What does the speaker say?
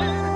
Bye.